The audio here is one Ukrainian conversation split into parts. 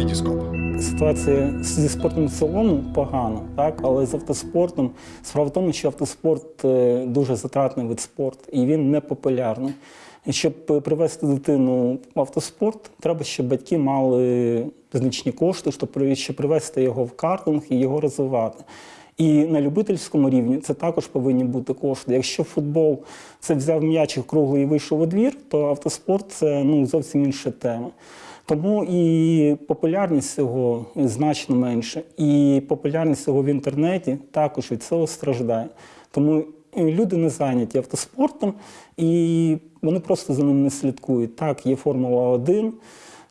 Вітіскоп. Ситуація зі спортом в цілому погана, так але з автоспортом справа в тому, що автоспорт е, дуже затратний вид спорту і він не популярний. Щоб привести дитину в автоспорт, треба, щоб батьки мали значні кошти, щоб при- щоб привести його в картинг і його розвивати. І на любительському рівні це також повинні бути кошти. Якщо футбол це взяв м'ячик круглий і вийшов у двір, то автоспорт це ну, зовсім інша тема. Тому і популярність цього значно менше, і популярність цього в інтернеті також від цього страждає. Тому люди не зайняті автоспортом, і вони просто за ним не слідкують. Так, є Формула 1,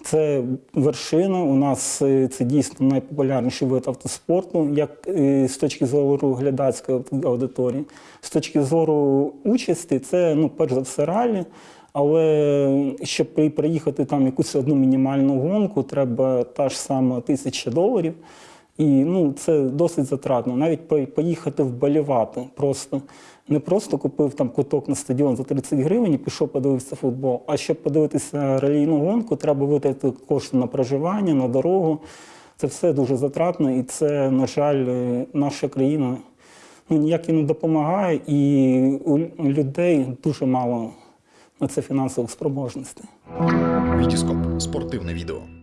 це вершина. У нас е, це дійсно найпопулярніший вид автоспорту, як е, з точки зору глядацької аудиторії. З точки зору участі, це ну, перш за все ралі. Але щоб приїхати там якусь одну мінімальну гонку, треба та ж сама тисяча доларів. І ну, це досить затратно. Навіть поїхати вболівати просто. Не просто купив там куток на стадіон за 30 гривень і пішов подивитися футбол. А щоб подивитися ралійну гонку, треба витратити кошти на проживання, на дорогу. Це все дуже затратно, і це, на жаль, наша країна ну, ніяк і не допомагає, і у людей дуже мало це фінансових спроможностей. Вітіскоп. Спортивне відео.